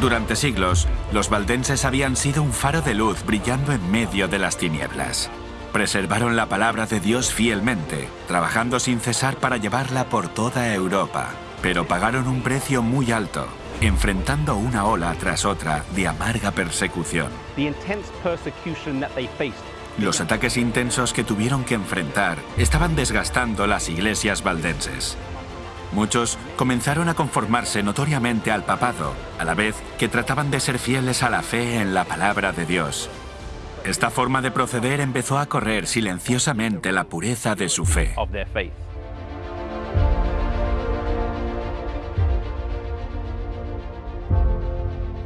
Durante siglos, los valdenses habían sido un faro de luz brillando en medio de las tinieblas. Preservaron la palabra de Dios fielmente, trabajando sin cesar para llevarla por toda Europa, pero pagaron un precio muy alto, enfrentando una ola tras otra de amarga persecución. Los ataques intensos que tuvieron que enfrentar estaban desgastando las iglesias valdenses. Muchos comenzaron a conformarse notoriamente al papado, a la vez que trataban de ser fieles a la fe en la palabra de Dios. Esta forma de proceder empezó a correr silenciosamente la pureza de su fe.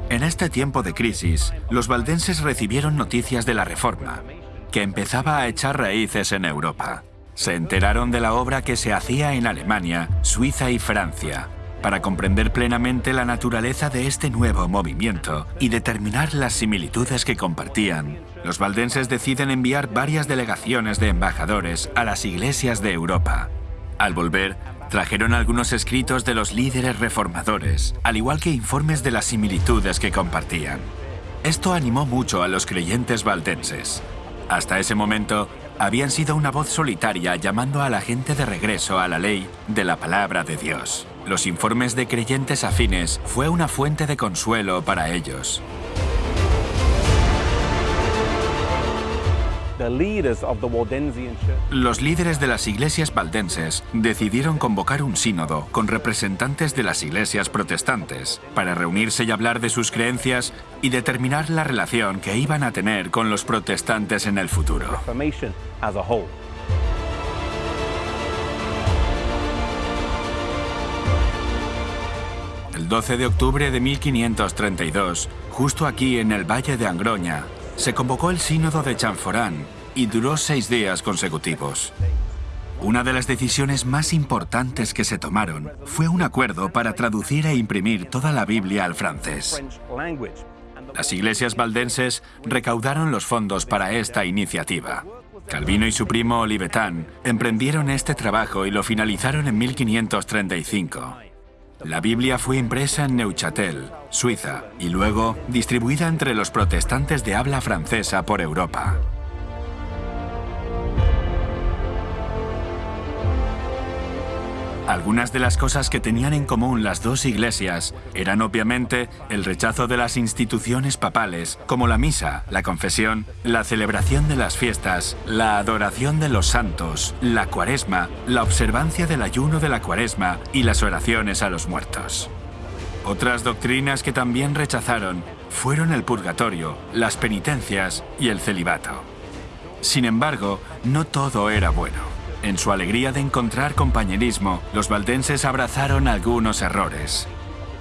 En este tiempo de crisis, los valdenses recibieron noticias de la Reforma, que empezaba a echar raíces en Europa. Se enteraron de la obra que se hacía en Alemania, Suiza y Francia, para comprender plenamente la naturaleza de este nuevo movimiento y determinar las similitudes que compartían. Los valdenses deciden enviar varias delegaciones de embajadores a las iglesias de Europa. Al volver, trajeron algunos escritos de los líderes reformadores, al igual que informes de las similitudes que compartían. Esto animó mucho a los creyentes valdenses. Hasta ese momento, habían sido una voz solitaria llamando a la gente de regreso a la ley de la palabra de Dios. Los informes de creyentes afines fue una fuente de consuelo para ellos. Los líderes de las iglesias valdenses decidieron convocar un sínodo con representantes de las iglesias protestantes para reunirse y hablar de sus creencias y determinar la relación que iban a tener con los protestantes en el futuro. El 12 de octubre de 1532, justo aquí en el Valle de Angroña, se convocó el sínodo de Chanforán y duró seis días consecutivos. Una de las decisiones más importantes que se tomaron fue un acuerdo para traducir e imprimir toda la Biblia al francés. Las iglesias valdenses recaudaron los fondos para esta iniciativa. Calvino y su primo Olivetán emprendieron este trabajo y lo finalizaron en 1535. La Biblia fue impresa en Neuchâtel, Suiza, y luego distribuida entre los protestantes de habla francesa por Europa. Algunas de las cosas que tenían en común las dos iglesias eran obviamente el rechazo de las instituciones papales, como la misa, la confesión, la celebración de las fiestas, la adoración de los santos, la cuaresma, la observancia del ayuno de la cuaresma y las oraciones a los muertos. Otras doctrinas que también rechazaron fueron el purgatorio, las penitencias y el celibato. Sin embargo, no todo era bueno. En su alegría de encontrar compañerismo, los valdenses abrazaron algunos errores.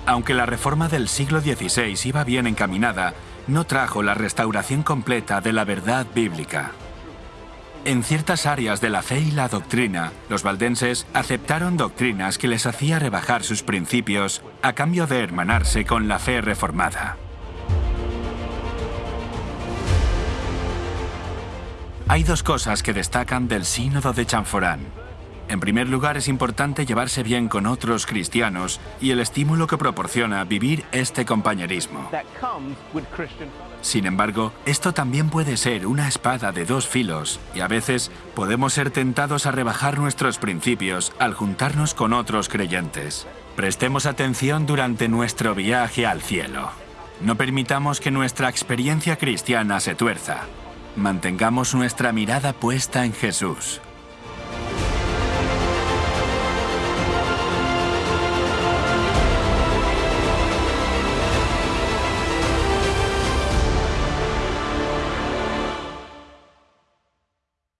Aunque la reforma del siglo XVI iba bien encaminada, no trajo la restauración completa de la verdad bíblica. En ciertas áreas de la fe y la doctrina, los valdenses aceptaron doctrinas que les hacía rebajar sus principios a cambio de hermanarse con la fe reformada. Hay dos cosas que destacan del sínodo de Chanforán. En primer lugar, es importante llevarse bien con otros cristianos y el estímulo que proporciona vivir este compañerismo. Sin embargo, esto también puede ser una espada de dos filos y a veces podemos ser tentados a rebajar nuestros principios al juntarnos con otros creyentes. Prestemos atención durante nuestro viaje al cielo. No permitamos que nuestra experiencia cristiana se tuerza. Mantengamos nuestra mirada puesta en Jesús.